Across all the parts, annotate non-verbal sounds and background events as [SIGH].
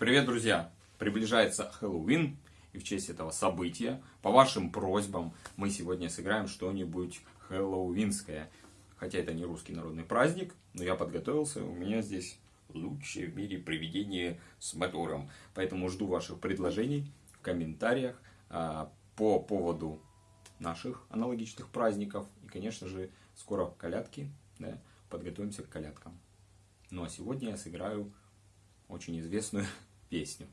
Привет, друзья! Приближается Хэллоуин, и в честь этого события, по вашим просьбам, мы сегодня сыграем что-нибудь хэллоуинское. Хотя это не русский народный праздник, но я подготовился, у меня здесь лучшее в мире привидение с мотором. Поэтому жду ваших предложений в комментариях а, по поводу наших аналогичных праздников. И, конечно же, скоро колядки, да, подготовимся к колядкам. Ну а сегодня я сыграю очень известную песню.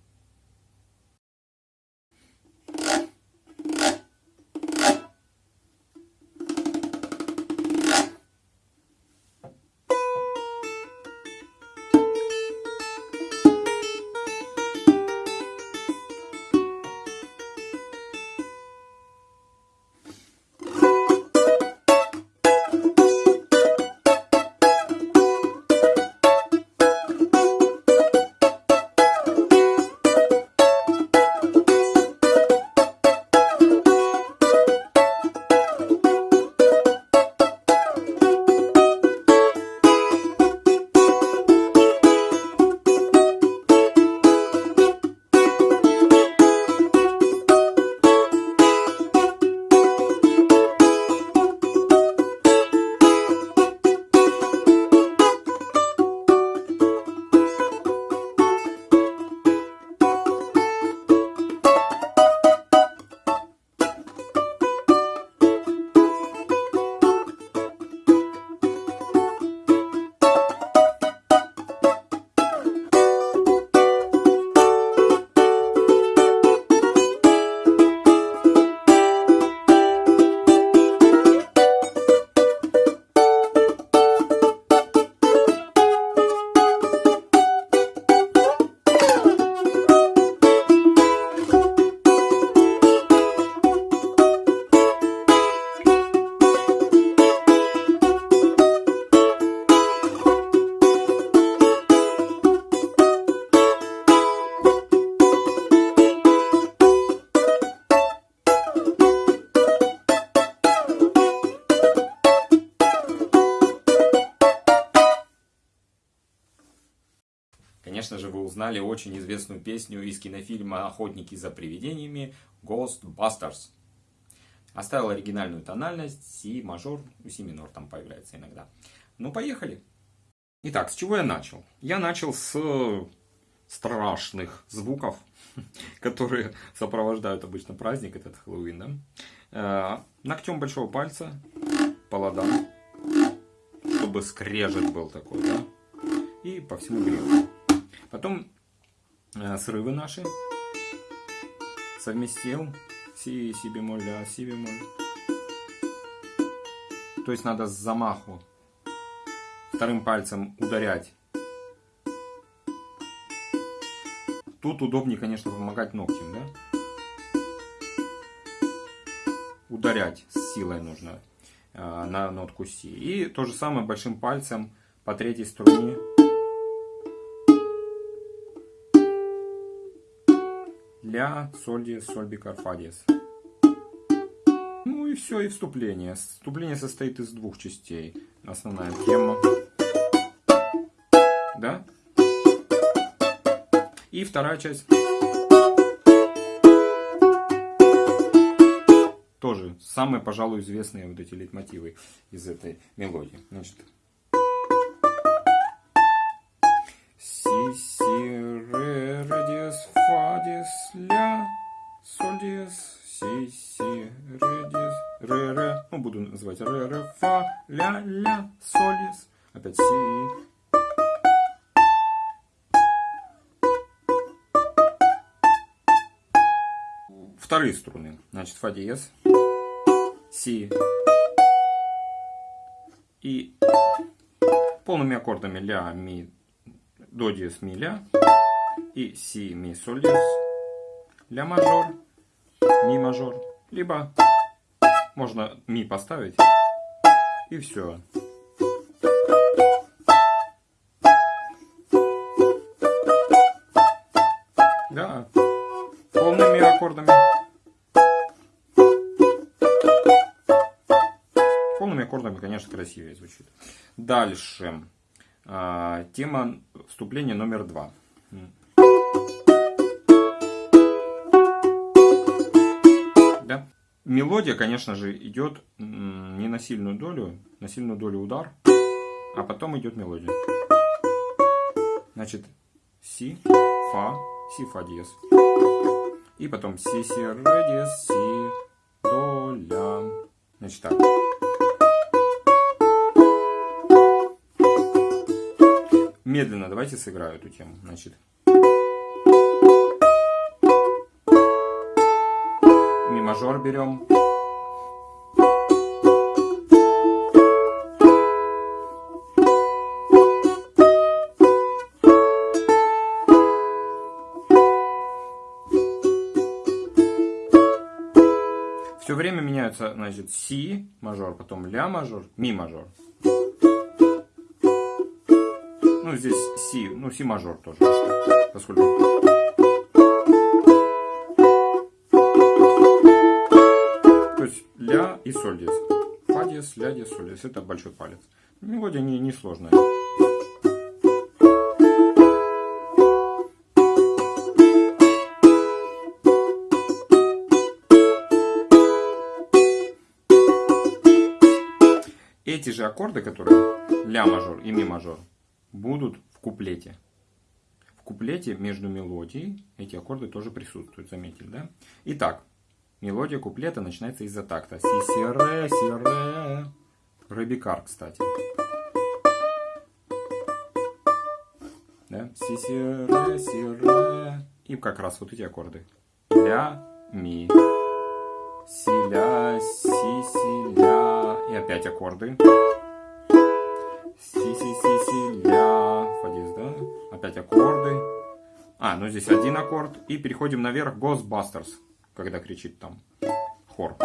Конечно же, вы узнали очень известную песню из кинофильма «Охотники за привидениями» Ghostbusters. Оставил оригинальную тональность, си мажор, си минор там появляется иногда. Ну, поехали. Итак, с чего я начал? Я начал с страшных звуков, [LAUGHS] которые сопровождают обычно праздник, этот Хэллоуин. Да? Э, ногтем большого пальца по ладам, чтобы скрежет был такой, да? И по всему грифу. Потом э, срывы наши. Совместил си, си бемоль, ля, си бемоль. То есть надо с замаху вторым пальцем ударять. Тут удобнее, конечно, помогать ногтем, да? Ударять с силой нужно э, на нотку си. И то же самое большим пальцем по третьей струне. Ля, соль диез, соль бикар, фа диез. Ну и все, и вступление. Вступление состоит из двух частей. Основная тема. Да? И вторая часть. Тоже самые, пожалуй, известные вот эти лейтмотивы из этой мелодии. Значит, соль, диез, си, си, ре, диез, ре, ре. Ну, буду называть ре, ре, фа, ля, ля, соль, диез. Опять си. Вторые струны. Значит, фа диез, си и полными аккордами ля, ми, до диез, ми, ля и си, ми, соль, диез, ля мажор, ми мажор, либо можно ми поставить и все. Да, полными аккордами. Полными аккордами, конечно, красивее звучит. Дальше. А, тема вступления номер два. Мелодия, конечно же, идет не на сильную долю, на сильную долю удар, а потом идет мелодия. Значит, си, фа, си, фа диез. И потом си, си, ре диез, си, до, ля. Значит так. Медленно давайте сыграю эту тему. Значит. Мажор берем. Все время меняются, значит, си мажор, потом ля мажор, ми мажор. Ну, здесь си, ну, си мажор тоже, поскольку... ля и соль диез. Фа диез, ля диез, соль диез. Это большой палец. Мелодия не, не сложная. эти же аккорды, которые ля мажор и ми мажор, будут в куплете. В куплете между мелодией эти аккорды тоже присутствуют, заметили, да? Итак, мелодия куплета начинается из-за такта. Си, си, ре, си, ре. Ре, кстати. Да? Си, си, ре, си, ре. И как раз вот эти аккорды. Ля, ми. Си, ля, си, си, ля. И опять аккорды. Си, си, си, си, ля, фа диез, да? Опять аккорды. А, ну здесь один аккорд. И переходим наверх Ghostbusters, когда кричит там хор.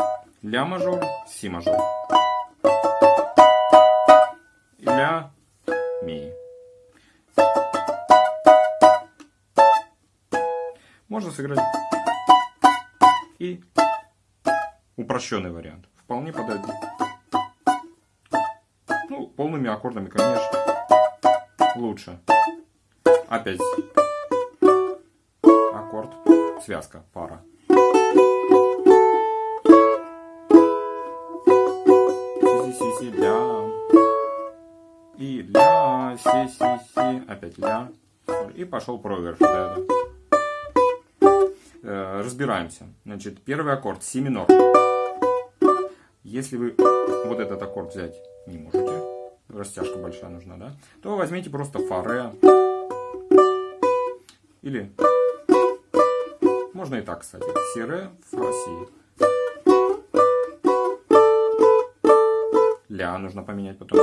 Ля мажор, си мажор. Ля, ми. Можно сыграть и упрощенный вариант. Вполне подойдет. Ну, полными аккордами, конечно, лучше. Опять аккорд, связка, пара. Ля. И ля, си, си, си, опять ля. И пошел проигрыш. Да, да. Э, разбираемся. Значит, первый аккорд, си минор. Если вы вот этот аккорд взять не можете, растяжка большая нужна, да, то возьмите просто фа, Или можно и так, кстати. Си, ре, фа, си. Ля нужно поменять потом.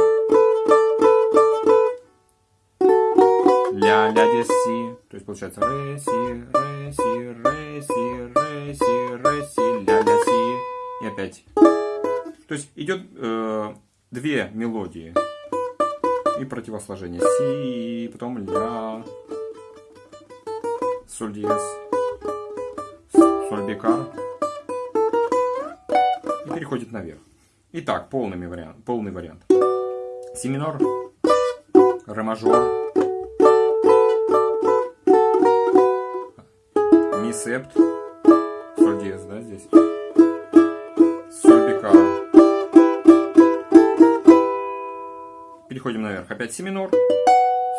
Ля, ля, диез, си. То есть получается ре, си, ре, си, ре, си, ре, си, ре, си, ля, ля, си. И опять. То есть идет э, две мелодии и противосложение. Си, потом ля, соль диез, соль бикар. И переходит наверх. Итак, полный вариант. Полный вариант. Си минор, ре мажор, ми септ, соль диез, да, здесь. Соль бикар. Переходим наверх. Опять си минор.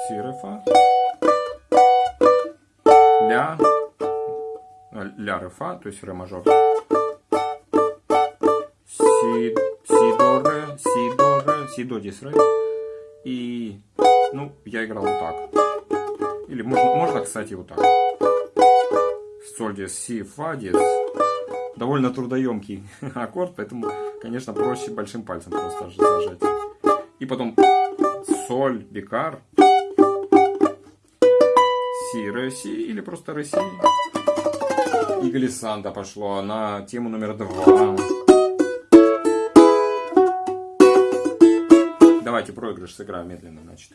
Си, ре, фа. Ля. Ля, ре, фа, то есть ре мажор. Си, си, до, диез, ре. И, ну, я играл вот так. Или можно, можно кстати, вот так. Соль, диез, си, фа, диез. Довольно трудоемкий [LAUGHS] аккорд, поэтому, конечно, проще большим пальцем просто зажать. И потом соль, бикар, си, ре, си или просто ре, си. И глиссанда пошло на тему номер два. Давайте проигрыш сыграю медленно, значит.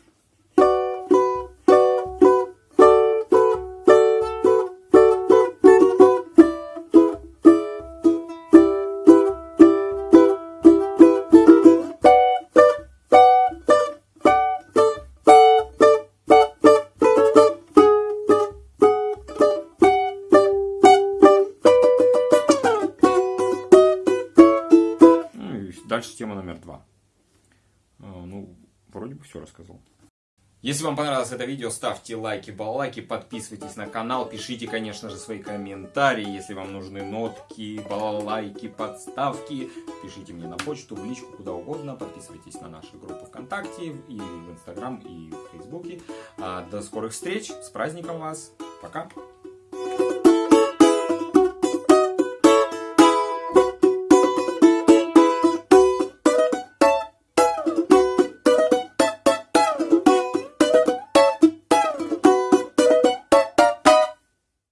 Ну дальше тема номер два. А, ну, вроде бы все рассказал. Если вам понравилось это видео, ставьте лайки, баллайки, подписывайтесь на канал, пишите, конечно же, свои комментарии. Если вам нужны нотки, балалайки, подставки, пишите мне на почту, в личку, куда угодно. Подписывайтесь на наши группы ВКонтакте, и в Инстаграм, и в Фейсбуке. А, до скорых встреч, с праздником вас, пока!